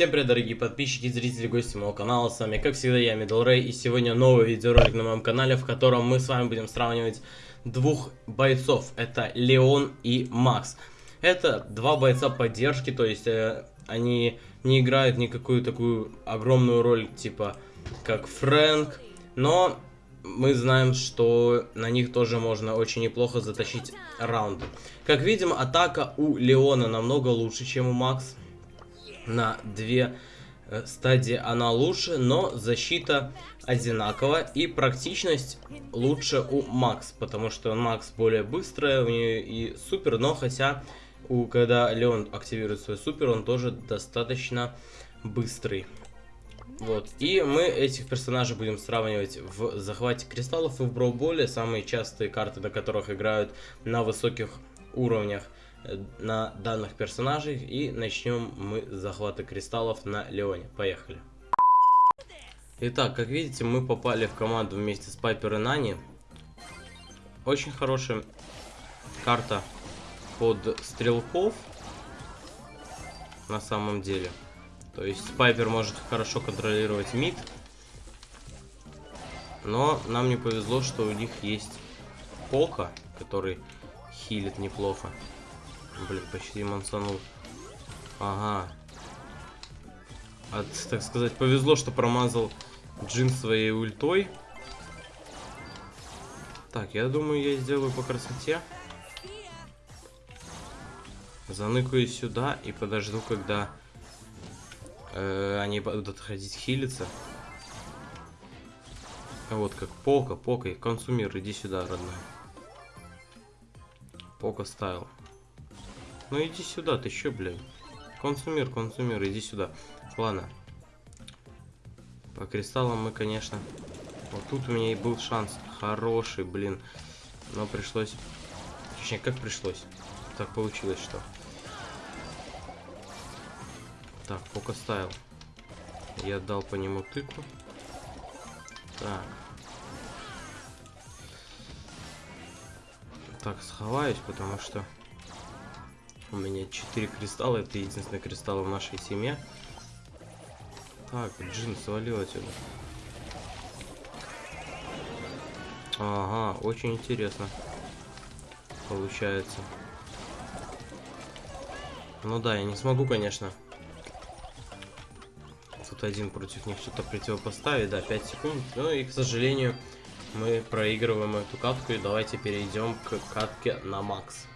Всем привет, дорогие подписчики, зрители, гости моего канала. С вами, как всегда, я Middle. И сегодня новый видеоролик на моем канале, в котором мы с вами будем сравнивать двух бойцов. Это Леон и Макс. Это два бойца поддержки, то есть э, они не играют никакую такую огромную роль, типа как Фрэнк. Но мы знаем, что на них тоже можно очень неплохо затащить раунды. Как видим, атака у Леона намного лучше, чем у Макс на две э, стадии она лучше, но защита одинакова и практичность лучше у Макс, потому что Макс более быстрая, у нее и супер, но хотя у, когда Леон активирует свой супер, он тоже достаточно быстрый. Вот. И мы этих персонажей будем сравнивать в захвате кристаллов и в броуболе, самые частые карты, на которых играют на высоких уровнях. Э, на данных персонажей. И начнем мы с захвата кристаллов на Леоне. Поехали. Итак, как видите, мы попали в команду вместе с Пайпер и Нани. Очень хорошая карта под стрелков. На самом деле. То есть Пайпер может хорошо контролировать мид. Но нам не повезло, что у них есть Пока, который хилит неплохо. Блин, почти мансанул. Ага. От, так сказать, повезло, что промазал Джин своей ультой. Так, я думаю, я сделаю по красоте. Заныкаю сюда и подожду, когда э, они будут ходить хилиться. Вот как Пока, Пока, консумир, иди сюда, родной. Пока ставил. Ну иди сюда, ты чё, блядь? Консумер, консумер, иди сюда. Ладно. По кристаллам мы, конечно... Вот тут у меня и был шанс. Хороший, блин. Но пришлось... Точнее, как пришлось? Так получилось, что... Так, пока ставил. Я дал по нему тыку. Так. Так, сховаюсь, потому что... У меня 4 кристалла, это единственный кристалл в нашей семье. Так, Джин свалил отсюда. Ага, очень интересно. Получается. Ну да, я не смогу, конечно. Тут один против них что-то противопоставить, да, 5 секунд. Ну и, к сожалению, мы проигрываем эту катку. И давайте перейдем к катке на макс.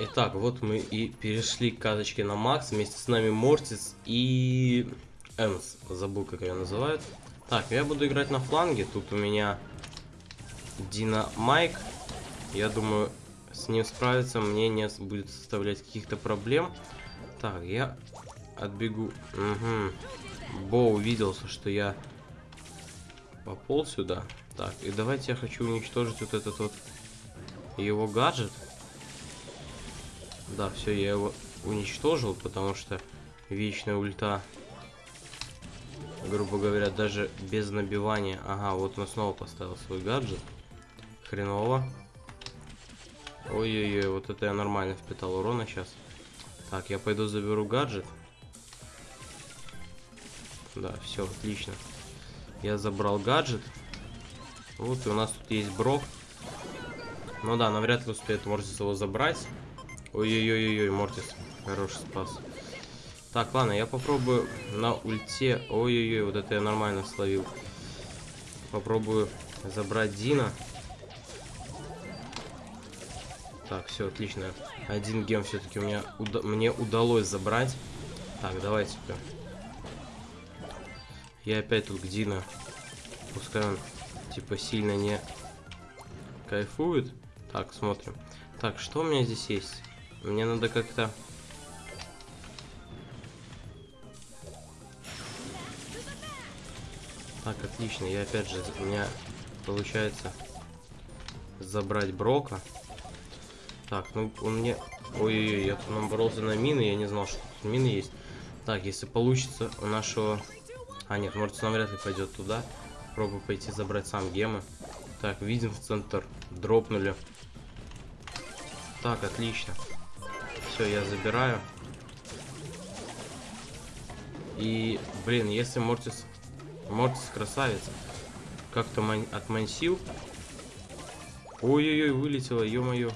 Итак, вот мы и перешли к каточке на Макс. Вместе с нами Мортис и Энс. Забыл, как ее называют. Так, я буду играть на фланге. Тут у меня Дина Майк. Я думаю, с ним справиться мне не будет составлять каких-то проблем. Так, я отбегу. Угу. Бо увиделся, что я пополз сюда. Так, и давайте я хочу уничтожить вот этот вот его гаджет. Да, все, я его уничтожил, потому что вечная ульта, грубо говоря, даже без набивания. Ага, вот он снова поставил свой гаджет. Хреново. Ой-ой-ой, вот это я нормально впитал урона сейчас. Так, я пойду заберу гаджет. Да, все, отлично. Я забрал гаджет. Вот, и у нас тут есть Брок. Ну да, навряд ли успеет Морзис его забрать. Ой-ой-ой-ой, Мортис. Хороший спас. Так, ладно, я попробую на ульте. Ой-ой-ой, вот это я нормально словил. Попробую забрать Дина. Так, все, отлично. Один гем все-таки у меня уда мне удалось забрать. Так, давайте-ка. Я опять тут к Дина. Пускай он, типа, сильно не кайфует. Так, смотрим. Так, что у меня здесь есть? Мне надо как-то... Так, отлично. Я опять же, у меня получается забрать Брока. Так, ну он мне... Ой-ой-ой, я тут наборолся на мины, я не знал, что тут мины есть. Так, если получится у нашего... А, нет, может, он вряд ли пойдет туда. Пробую пойти забрать сам гемы. Так, видим в центр. Дропнули. Так, отлично. Все, я забираю. И, блин, если Мортис... Мортис красавец. Как-то ман... отмансил. Ой-ой-ой, вылетело, ё-моё.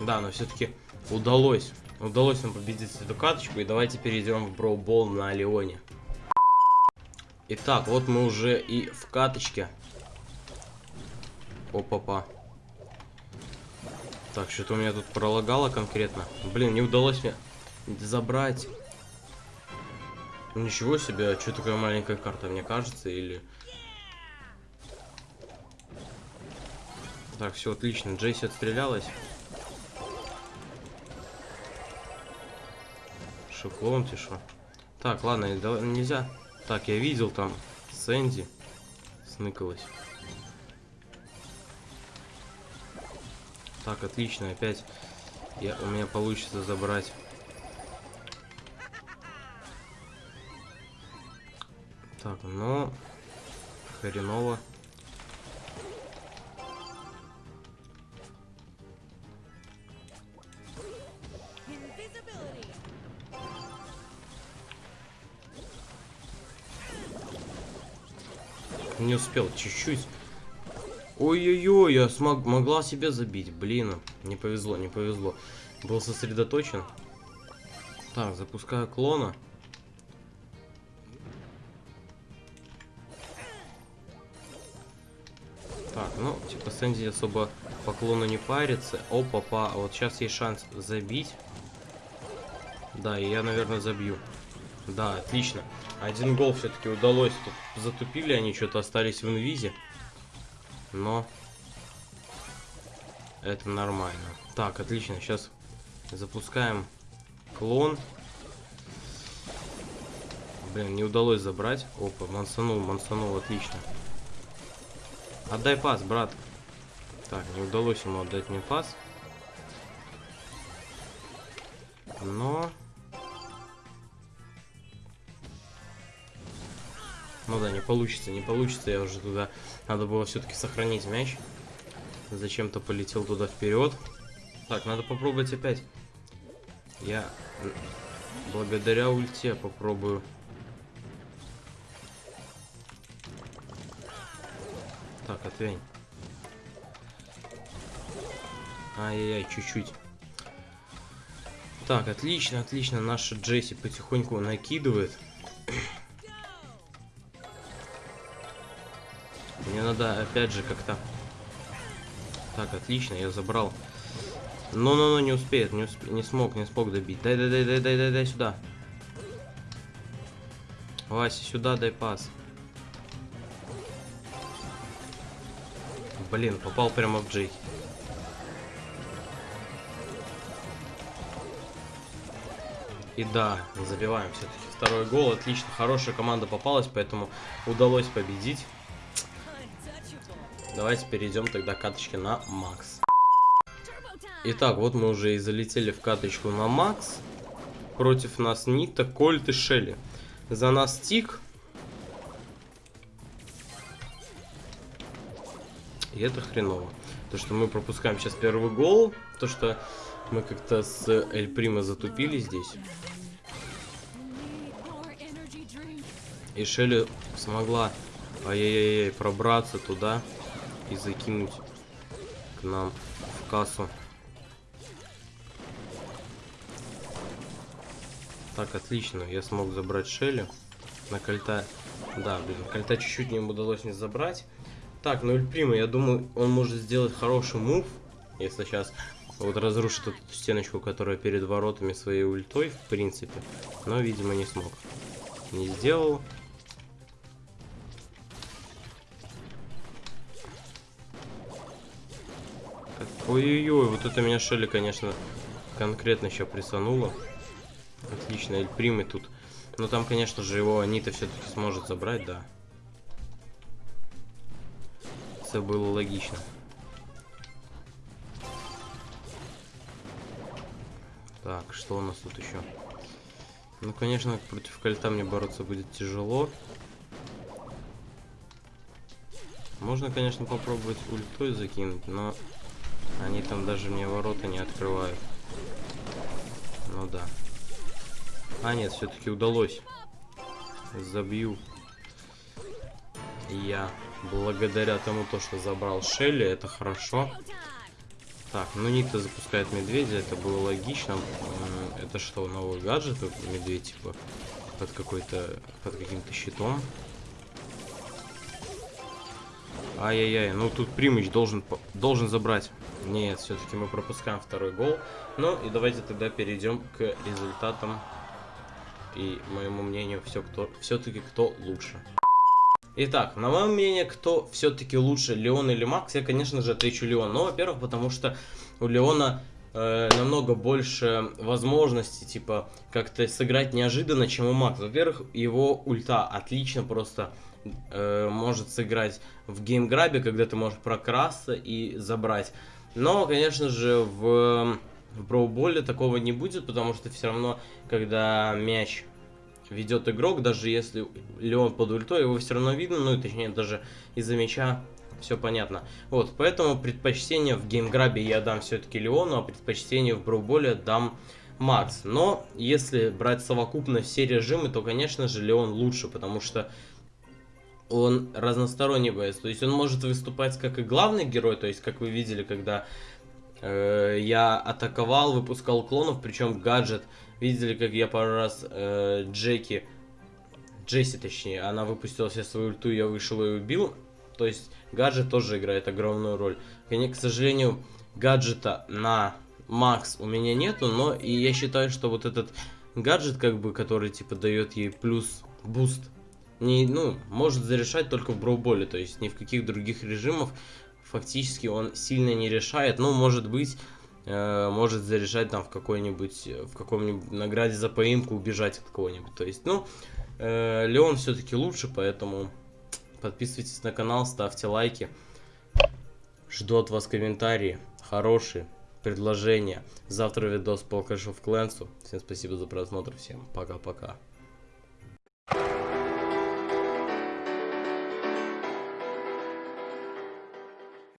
Да, но все-таки удалось. Удалось нам победить эту каточку. И давайте перейдем в броубол на Леоне. Итак, вот мы уже и в каточке. Опа-па. Так, что-то у меня тут пролагало конкретно. Блин, не удалось мне забрать. Ничего себе, а что такая маленькая карта, мне кажется, или... Так, все отлично. Джейси отстрелялась. Шоклон, ты шо? Так, ладно, нельзя. Так, я видел там Сэнди сныкалась. Так, отлично, опять я, у меня получится забрать. Так, но хреново. Не успел, чуть-чуть. Ой-ой-ой, я смог, могла себе забить. Блин, не повезло, не повезло. Был сосредоточен. Так, запускаю клона. Так, ну, типа Сэнди особо по клону не парится. Опа, па, вот сейчас есть шанс забить. Да, и я, наверное, забью. Да, отлично. Один гол все-таки удалось. Тут затупили они, что-то остались в инвизе. Но это нормально. Так, отлично. Сейчас запускаем клон. Блин, не удалось забрать. Опа, мансанул, мансанул, отлично. Отдай пас, брат. Так, не удалось ему отдать мне пас. Но... Ну да, не получится, не получится. Я уже туда... Надо было все-таки сохранить мяч. Зачем-то полетел туда вперед. Так, надо попробовать опять. Я благодаря ульте попробую. Так, отвянь. Ай-яй-яй, чуть-чуть. Так, отлично, отлично. Наша Джесси потихоньку накидывает. Мне надо, опять же, как-то... Так, отлично, я забрал. Ну-ну-ну, не успеет, не, усп... не смог, не смог добить. Дай, дай, дай, дай, дай, дай, дай сюда. Вася, сюда дай пас. Блин, попал прямо в Джей. И да, забиваем все-таки второй гол. Отлично, хорошая команда попалась, поэтому удалось победить. Давайте перейдем тогда к каточке на Макс. Итак, вот мы уже и залетели в каточку на Макс. Против нас Нита, Кольт и Шелли. За нас Тик. И это хреново. То, что мы пропускаем сейчас первый гол. То, что мы как-то с Эль Прима затупили здесь. И Шелли смогла ай-яй-яй пробраться туда и закинуть к нам в кассу. Так, отлично. Я смог забрать Шелли. На кольта... Да, блин, кольта чуть-чуть не удалось не забрать. Так, ну Эльприма, я думаю, он может сделать хороший мув, если сейчас вот разрушит эту стеночку, которая перед воротами своей ультой, в принципе. Но, видимо, не смог. Не сделал. Ой-ой-ой, вот это меня Шелли, конечно, конкретно еще присануло. Отлично, Эль Примы тут. Но там, конечно же, его Анита все-таки сможет забрать, да. Это было логично. Так, что у нас тут еще? Ну, конечно, против кольта мне бороться будет тяжело. Можно, конечно, попробовать ультой закинуть, но они там даже мне ворота не открывают. Ну да. А, нет, все-таки удалось. Забью. Я благодаря тому, то, что забрал Шелли, это хорошо. Так, ну Никто запускает медведя, это было логично. Это что, новый гаджет? Медведь, типа, под какой-то, под каким-то щитом. Ай-яй-яй, ну тут Примыч должен, должен забрать. Нет, все-таки мы пропускаем второй гол. Ну и давайте тогда перейдем к результатам. И моему мнению, все кто, все-таки кто лучше. Итак, на мое мнение, кто все-таки лучше, Леон или Макс, я, конечно же, отвечу Леон. Ну, во-первых, потому что у Леона э, намного больше возможностей, типа, как-то сыграть неожиданно, чем у Макса. Во-первых, его ульта отлично просто э, может сыграть в геймграбе, когда ты можешь прокрасться и забрать. Но, конечно же, в, в броуболе такого не будет, потому что все равно, когда мяч ведет игрок, даже если Леон под ультой, его все равно видно, ну и точнее даже из-за мяча все понятно. Вот, поэтому предпочтение в геймграбе я дам все-таки Леону, а предпочтение в броуболе дам Макс. Но если брать совокупно все режимы, то, конечно же, Леон лучше, потому что он разносторонний боец. То есть он может выступать как и главный герой, то есть как вы видели, когда э, я атаковал, выпускал клонов, причем гаджет. Видели, как я пару раз э, Джеки, Джесси точнее, она выпустила себе свою ульту, я вышел и убил. То есть гаджет тоже играет огромную роль. К сожалению, гаджета на Макс у меня нету, но и я считаю, что вот этот гаджет, как бы, который типа дает ей плюс буст не, ну, может зарешать только в Brawl Ball е, то есть ни в каких других режимах фактически он сильно не решает, ну, может быть, э, может зарешать там в какой-нибудь, в каком-нибудь награде за поимку убежать от кого-нибудь, то есть, ну, э, Леон все-таки лучше, поэтому подписывайтесь на канал, ставьте лайки, жду от вас комментарии, хорошие, предложения. Завтра видос по Clash of Clans. Всем спасибо за просмотр, всем пока-пока.